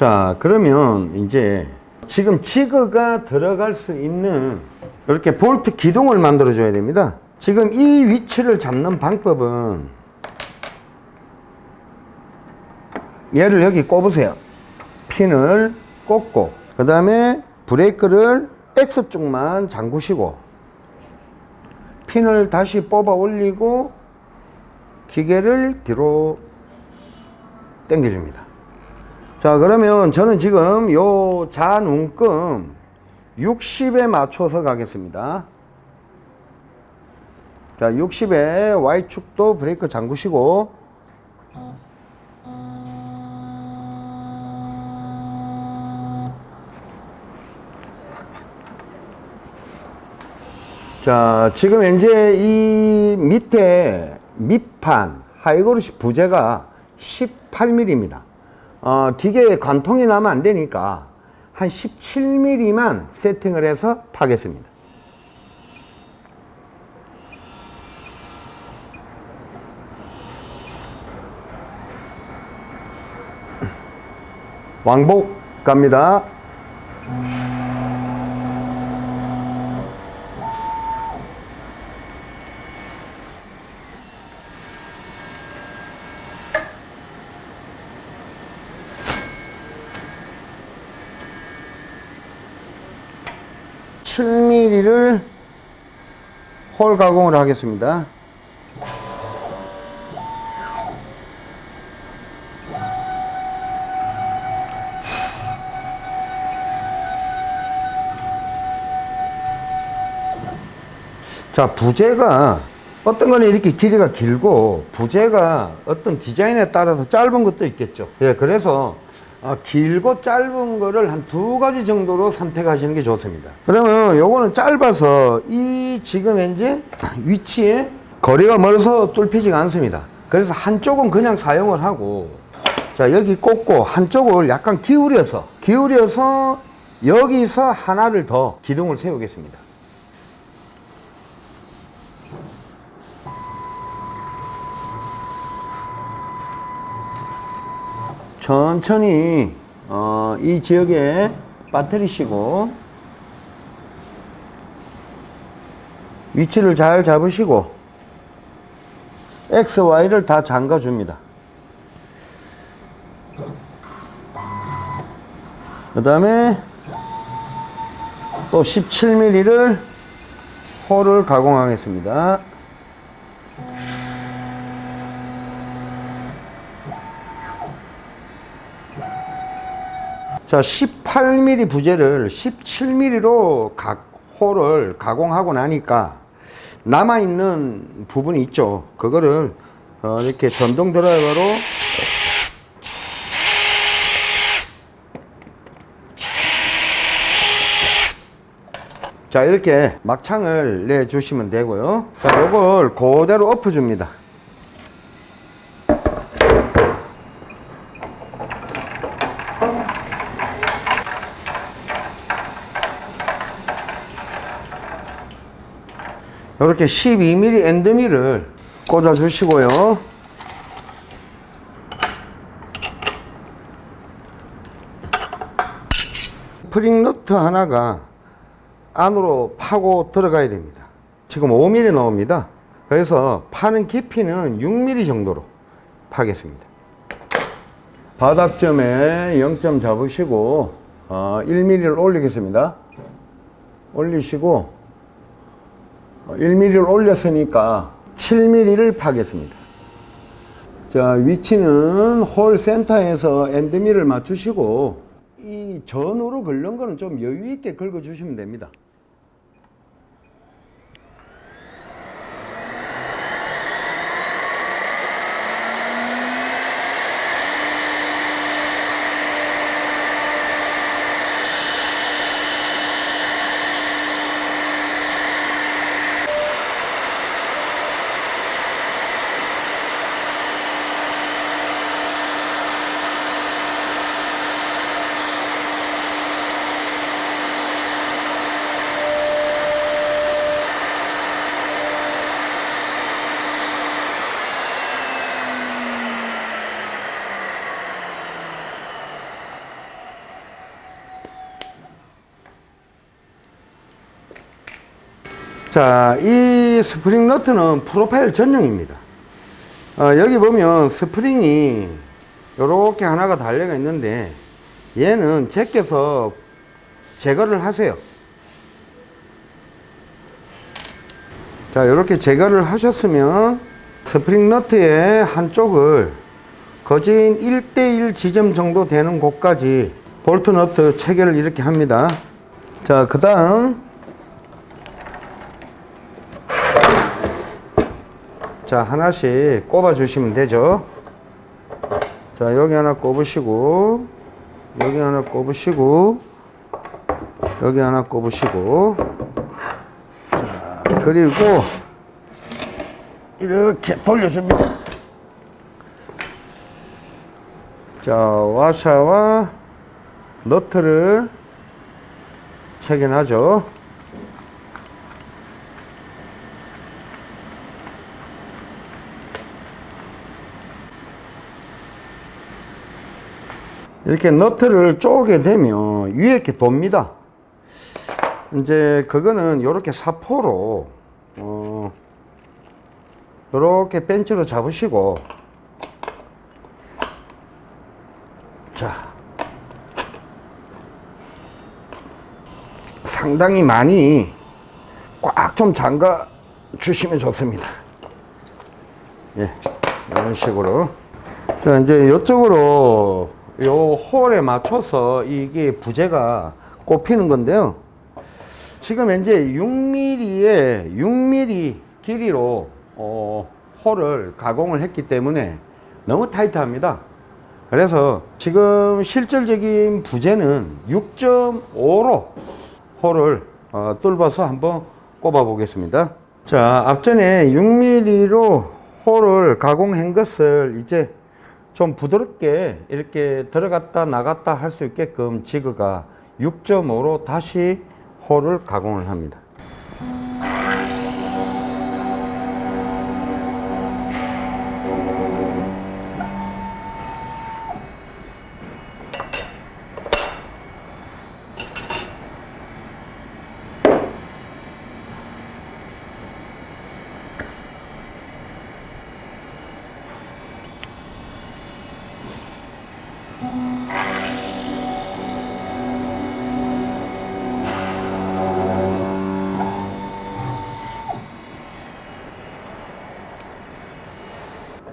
자 그러면 이제 지금 지그가 들어갈 수 있는 이렇게 볼트 기둥을 만들어 줘야 됩니다. 지금 이 위치를 잡는 방법은 얘를 여기 꼽으세요. 핀을 꽂고 그 다음에 브레이크를 X쪽만 잠그시고 핀을 다시 뽑아 올리고 기계를 뒤로 당겨줍니다 자 그러면 저는 지금 요 잔운금 60에 맞춰서 가겠습니다. 자 60에 Y축도 브레이크 잠그시고. 자 지금 이제 이 밑에 밑판 하이그로시 부재가 18mm입니다 어, 기계에 관통이 나면 안 되니까 한 17mm만 세팅을 해서 파겠습니다. 왕복 갑니다 칠 m m 를 홀 가공을 하겠습니다. 자, 부재가 어떤 거는 이렇게 길이가 길고 부재가 어떤 디자인에 따라서 짧은 것도 있겠죠. 예, 그래서 어, 길고 짧은 거를 한 두 가지 정도로 선택하시는 게 좋습니다. 그러면 요거는 짧아서 이 지금 현재 위치에 거리가 멀어서 뚫히지가 않습니다. 그래서 한쪽은 그냥 사용을 하고 자 여기 꽂고 한쪽을 약간 기울여서 기울여서 여기서 하나를 더 기둥을 세우겠습니다. 천천히 어, 이 지역에 빠뜨리시고 위치를 잘 잡으시고 X, Y를 다 잠가 줍니다. 그 다음에 또 17mm를 홀을 가공하겠습니다. 자 18mm 부재를 17mm로 각 홀을 가공하고 나니까 남아있는 부분이 있죠. 그거를 어, 이렇게 전동 드라이버로 자 이렇게 막창을 내 주시면 되고요. 자 요걸 그대로 엎어 줍니다 이렇게 12mm 엔드밀을 꽂아 주시고요. 프링 너트 하나가 안으로 파고 들어가야 됩니다. 지금 5mm 나옵니다. 그래서 파는 깊이는 6mm 정도로 파겠습니다. 바닥점에 0점 잡으시고 어, 1mm를 올리겠습니다. 올리시고 1mm를 올렸으니까 7mm를 파겠습니다. 자, 위치는 홀 센터에서 엔드밀을 맞추시고 이 전으로 긁는 거는 좀 여유 있게 긁어 주시면 됩니다. 자, 이 스프링 너트는 프로파일 전용입니다. 어, 여기 보면 스프링이 이렇게 하나가 달려가 있는데 얘는 제껴서 제거를 하세요. 자, 이렇게 제거를 하셨으면 스프링 너트의 한쪽을 거진 1대1 지점 정도 되는 곳까지 볼트 너트 체결을 이렇게 합니다. 자, 그 다음 자, 하나씩 꼽아 주시면 되죠. 자, 여기 하나 꼽으시고, 여기 하나 꼽으시고, 여기 하나 꼽으시고, 자, 그리고 이렇게 돌려줍니다. 자, 와샤와 너트를 체결하죠. 이렇게 너트를 쪼개 되면 위에 이렇게 돕니다. 이제 그거는 이렇게 사포로 어 이렇게 벤치로 잡으시고 자 상당히 많이 꽉 좀 잠가 주시면 좋습니다. 예, 이런 식으로 자 이제 이쪽으로 요 홀에 맞춰서 이게 부재가 꼽히는 건데요. 지금 현재 6mm에 6mm 길이로 어, 홀을 가공을 했기 때문에 너무 타이트합니다. 그래서 지금 실질적인 부재는 6.5로 홀을 어, 뚫어서 한번 꼽아 보겠습니다. 자, 앞전에 6mm로 홀을 가공한 것을 이제 좀 부드럽게 이렇게 들어갔다 나갔다 할 수 있게끔 지그가 6.5로 다시 홀을 가공을 합니다.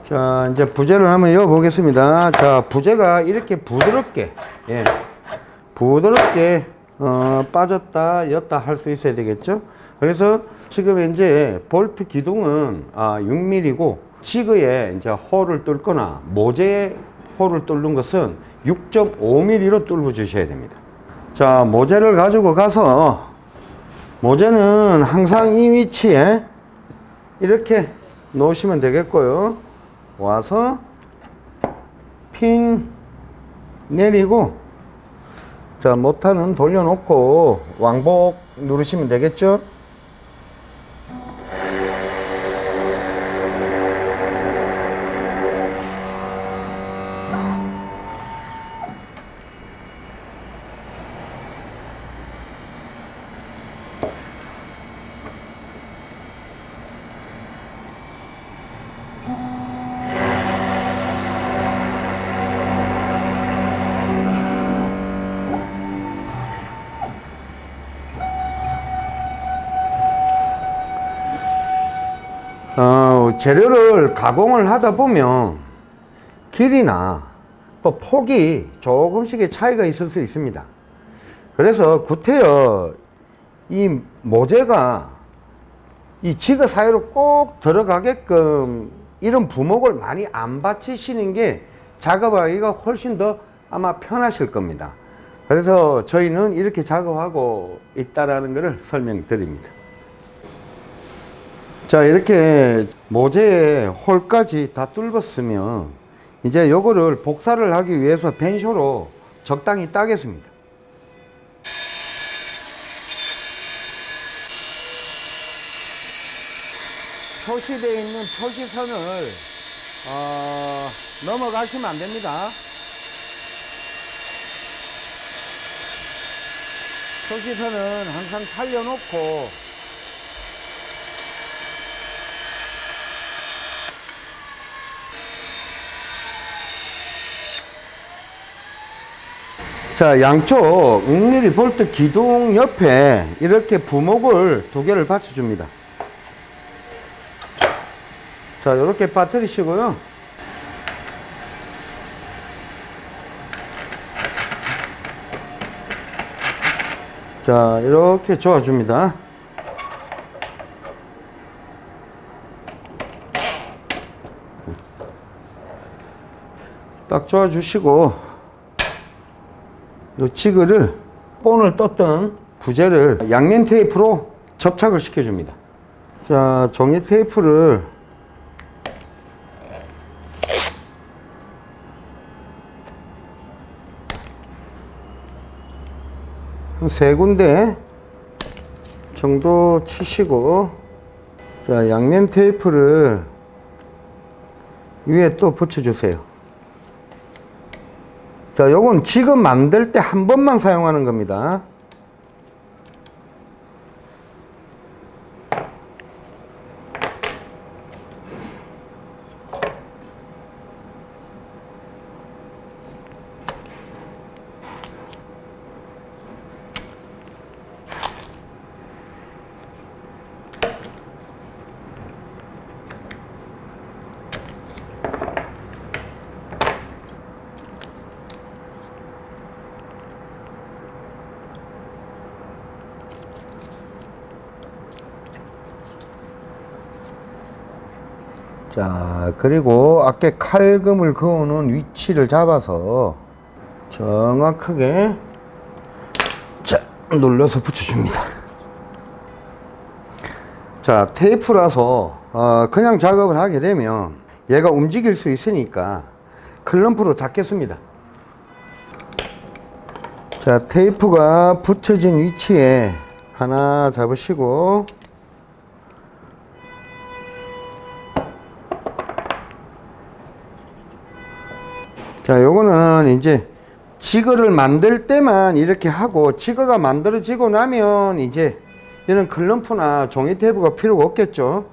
자, 이제 부재를 한번 이어 보겠습니다. 자, 부재가 이렇게 부드럽게, 예, 부드럽게, 어, 빠졌다, 였다 할 수 있어야 되겠죠? 그래서 지금 이제 볼트 기둥은 아, 6mm고, 지그에 이제 홀을 뚫거나, 모재에 홀을 뚫는 것은 6.5mm로 뚫어 주셔야 됩니다. 자, 모재를 가지고 가서, 모재는 항상 이 위치에 이렇게 놓으시면 되겠고요. 와서 핀 내리고 자 모터는 돌려놓고 왕복 누르시면 되겠죠 재료를 가공을 하다 보면 길이나 또 폭이 조금씩의 차이가 있을 수 있습니다. 그래서 구태여 이 모재가 이 지그 사이로 꼭 들어가게끔 이런 부목을 많이 안 받치시는 게 작업하기가 훨씬 더 아마 편하실 겁니다. 그래서 저희는 이렇게 작업하고 있다라는 것을 설명드립니다. 자 이렇게 모재에 홀까지 다 뚫었으면 이제 요거를 복사를 하기 위해서 벤쇼로 적당히 따겠습니다. 표시되어 있는 표시선을 어, 넘어가시면 안 됩니다. 표시선은 항상 살려놓고 자, 양쪽 6mm 볼트 기둥 옆에 이렇게 부목을 두 개를 받쳐줍니다. 자, 이렇게 빠뜨리시고요. 자, 이렇게 조아줍니다. 딱 조아주시고, 요 지그를 본을 떴던 부재를 양면 테이프로 접착을 시켜줍니다. 자, 종이 테이프를 한 세 군데 정도 치시고 자 양면 테이프를 위에 또 붙여주세요 자 요건 지금 만들 때 한 번만 사용하는 겁니다 자 그리고 아까 칼금을 그어놓은 위치를 잡아서 정확하게 자 눌러서 붙여줍니다. 자 테이프라서 어, 그냥 작업을 하게 되면 얘가 움직일 수 있으니까 클럼프로 잡겠습니다. 자 테이프가 붙여진 위치에 하나 잡으시고 자, 요거는 이제 지거를 만들 때만 이렇게 하고 지거가 만들어지고 나면 이제 이런 클럼프나 종이 테이프가 필요가 없겠죠.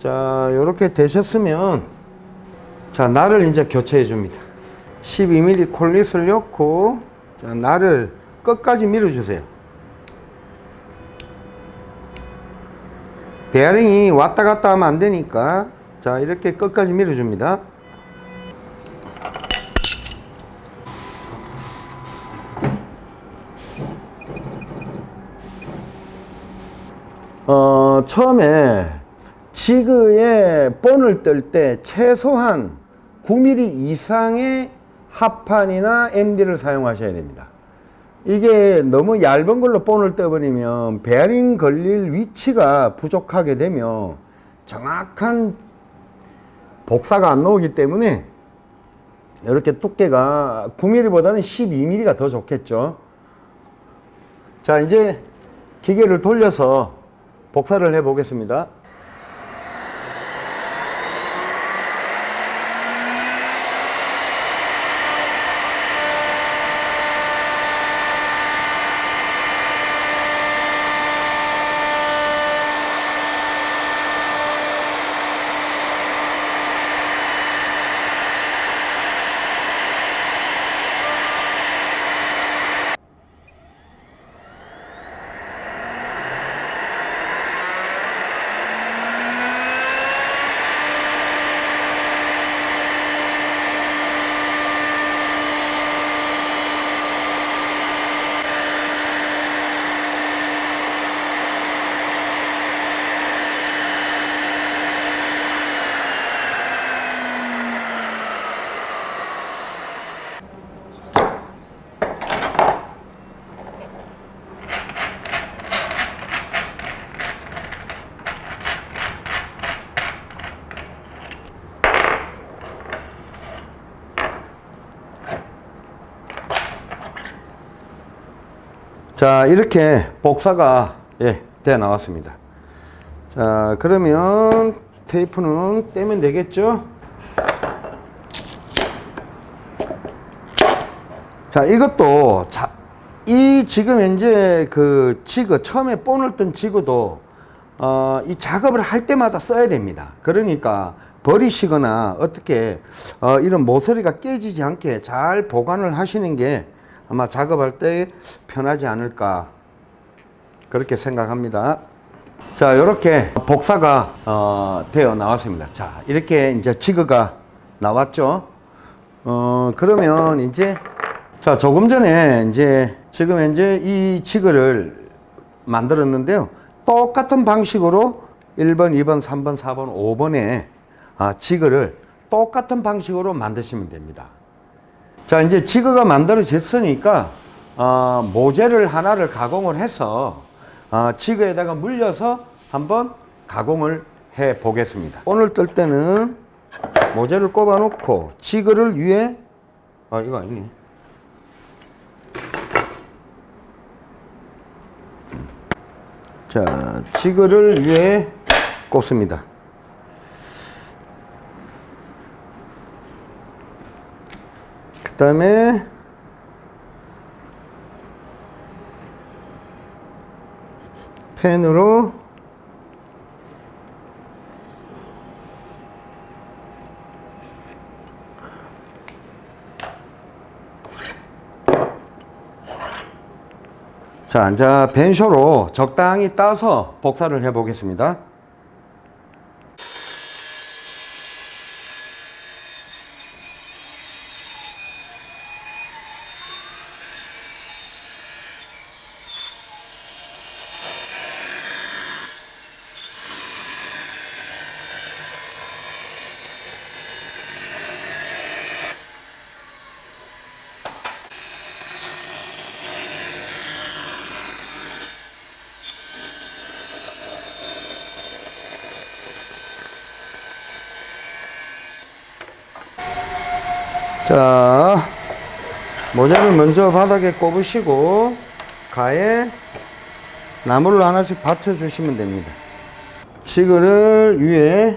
자, 요렇게 되셨으면 자, 날을 이제 교체해 줍니다. 12mm 콜릿을 넣고 자, 날을 끝까지 밀어 주세요. 베어링이 왔다 갔다 하면 안 되니까 자, 이렇게 끝까지 밀어 줍니다. 처음에 지그에 본을 뜰 때 최소한 9mm 이상의 합판이나 MD를 사용하셔야 됩니다. 이게 너무 얇은 걸로 본을 떠버리면 베어링 걸릴 위치가 부족하게 되면 정확한 복사가 안 나오기 때문에 이렇게 두께가 9mm보다는 12mm가 더 좋겠죠. 자, 이제 기계를 돌려서 복사를 해 보겠습니다. 자 이렇게 복사가 예, 돼 나왔습니다. 자 그러면 테이프는 떼면 되겠죠? 자 이것도 자, 이 지금 현재 그 지그 처음에 본을 뜬 지그도 어, 이 작업을 할 때마다 써야 됩니다. 그러니까 버리시거나 어떻게 어, 이런 모서리가 깨지지 않게 잘 보관을 하시는 게 아마 작업할 때 편하지 않을까 그렇게 생각합니다. 자, 이렇게 복사가 어, 되어 나왔습니다. 자, 이렇게 이제 지그가 나왔죠. 어, 그러면 이제 자, 조금 전에 이제 지금 현재 이 지그를 만들었는데요. 똑같은 방식으로 1번, 2번, 3번, 4번, 5번에 아, 지그를 똑같은 방식으로 만드시면 됩니다. 자, 이제 지그가 만들어졌으니까 어, 모재를 하나를 가공을 해서 어, 지그에다가 물려서 한번 가공을 해 보겠습니다. 오늘 뜰 때는 모재를 꼽아 놓고 지그를 위에 아 이거 아니네. 자, 지그를 위에 꼽습니다. 그 다음에 펜으로 자, 이제 벤쇼로 적당히 따서 복사를 해 보겠습니다. 자, 모자를 먼저 바닥에 꼽으시고 가에 나무를 하나씩 받쳐 주시면 됩니다. 치그를 위에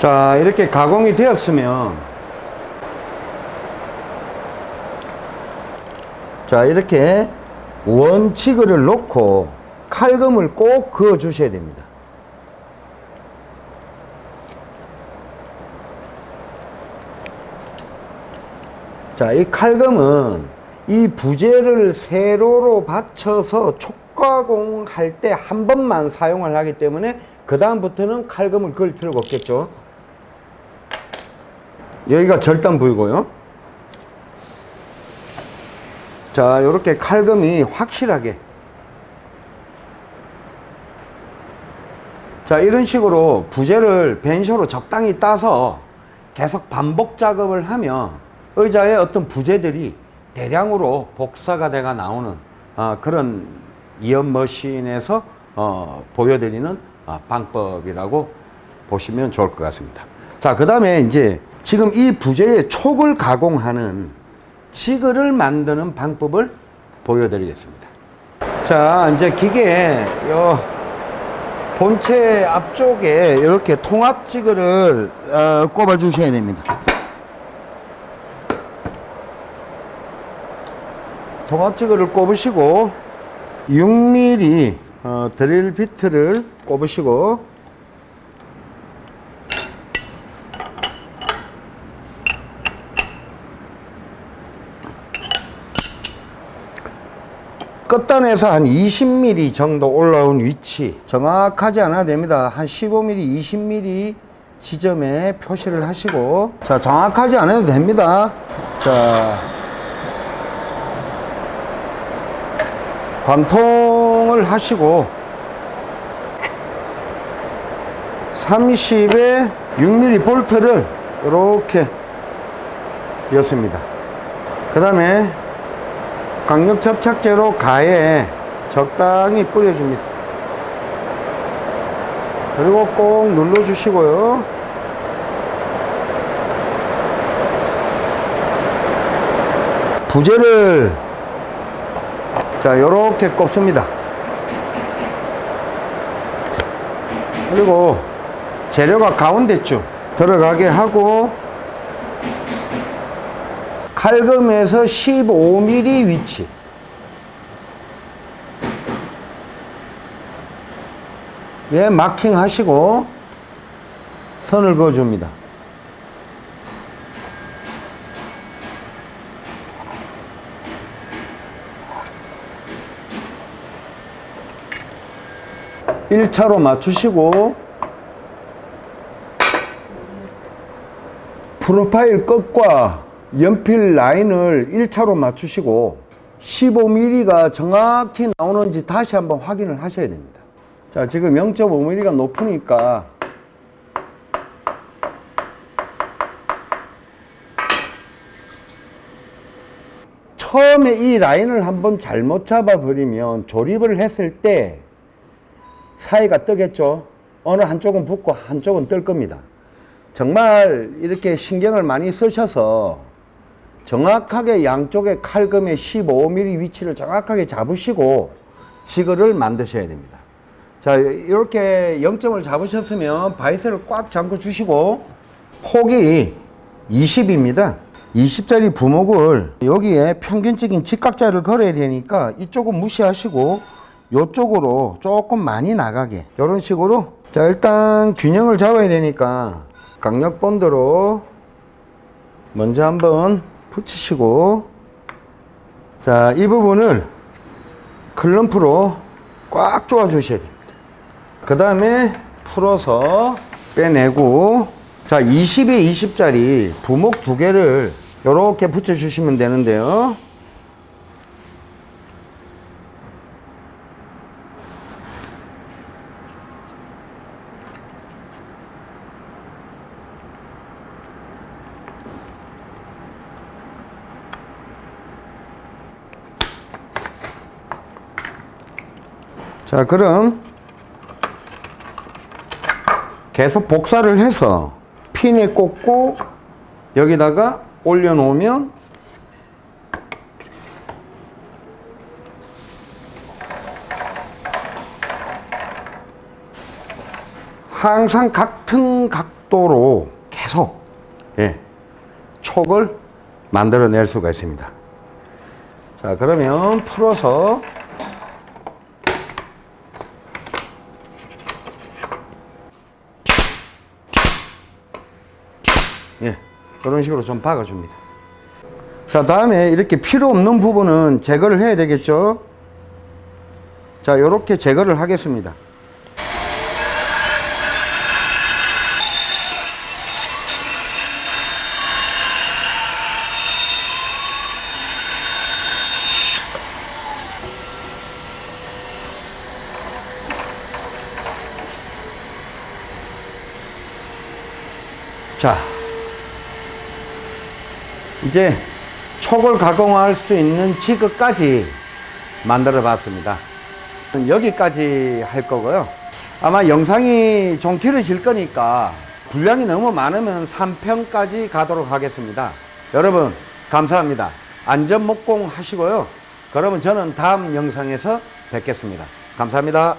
자 이렇게 가공이 되었으면 자 이렇게 원치그를 놓고 칼금을 꼭 그어 주셔야 됩니다. 자 이 칼금은 이 부재를 세로로 받쳐서 촉가공할 때 한 번만 사용을 하기 때문에 그 다음부터는 칼금을 그을 필요가 없겠죠 여기가 절단 부위고요. 자, 이렇게 칼금이 확실하게. 자, 이런 식으로 부재를 벤쇼로 적당히 따서 계속 반복 작업을 하면 의자의 어떤 부재들이 대량으로 복사가 돼가 나오는 어, 그런 이연 머신에서 어, 보여드리는 어, 방법이라고 보시면 좋을 것 같습니다. 자, 그 다음에 이제 지금 이 부재의 촉을 가공하는 지그를 만드는 방법을 보여드리겠습니다. 자, 이제 기계에 요 본체 앞쪽에 이렇게 통합 지그를 어, 꼽아 주셔야 됩니다. 통합 지그를 꼽으시고 6mm 어, 드릴 비트를 꼽으시고 끝단에서 한 20mm 정도 올라온 위치 정확하지 않아도 됩니다 한 15mm 20mm 지점에 표시를 하시고 자 정확하지 않아도 됩니다 자 관통을 하시고 30에 6mm 볼트를 이렇게 였습니다. 그 다음에 강력 접착제로 가에 적당히 뿌려줍니다. 그리고 꼭 눌러주시고요. 부재를 자 요렇게 꼽습니다. 그리고 재료가 가운데쯤 들어가게 하고 칼금에서 15mm 위치 예, 마킹 하시고 선을 그어줍니다. 일차로 맞추시고 프로파일 끝과 연필 라인을 1차로 맞추시고 15mm가 정확히 나오는지 다시 한번 확인을 하셔야 됩니다. 자, 지금 0.5mm가 높으니까 처음에 이 라인을 한번 잘못 잡아버리면 조립을 했을 때 사이가 뜨겠죠. 어느 한쪽은 붙고 한쪽은 뜰 겁니다. 정말 이렇게 신경을 많이 쓰셔서 정확하게 양쪽의 칼금의 15mm 위치를 정확하게 잡으시고 지그를 만드셔야 됩니다. 자, 이렇게 0점을 잡으셨으면 바이스를 꽉 잠궈 주시고 폭이 20입니다. 20짜리 부목을 여기에 평균적인 직각자를 걸어야 되니까 이쪽은 무시하시고 이쪽으로 조금 많이 나가게 이런 식으로 자 일단 균형을 잡아야 되니까 강력 본드로 먼저 한번 붙이시고. 자 이 부분을 클럼프로 꽉 조아 주셔야 됩니다. 그 다음에 풀어서 빼내고 자 20에 20짜리 부목 두 개를 이렇게 붙여 주시면 되는데요 자 그럼 계속 복사를 해서 핀에 꽂고 여기다가 올려놓으면 항상 같은 각도로 계속 예, 촉을 만들어낼 수가 있습니다. 자 그러면 풀어서 예, 그런 식으로 좀 박아줍니다. 자, 다음에 이렇게 필요 없는 부분은 제거를 해야 되겠죠? 자, 이렇게 제거를 하겠습니다. 자, 이제 촉을 가공할 수 있는 지그까지 만들어 봤습니다. 여기까지 할 거고요. 아마 영상이 좀 길어질 거니까 분량이 너무 많으면 3편까지 가도록 하겠습니다. 여러분, 감사합니다. 안전 목공 하시고요. 그러면 저는 다음 영상에서 뵙겠습니다. 감사합니다.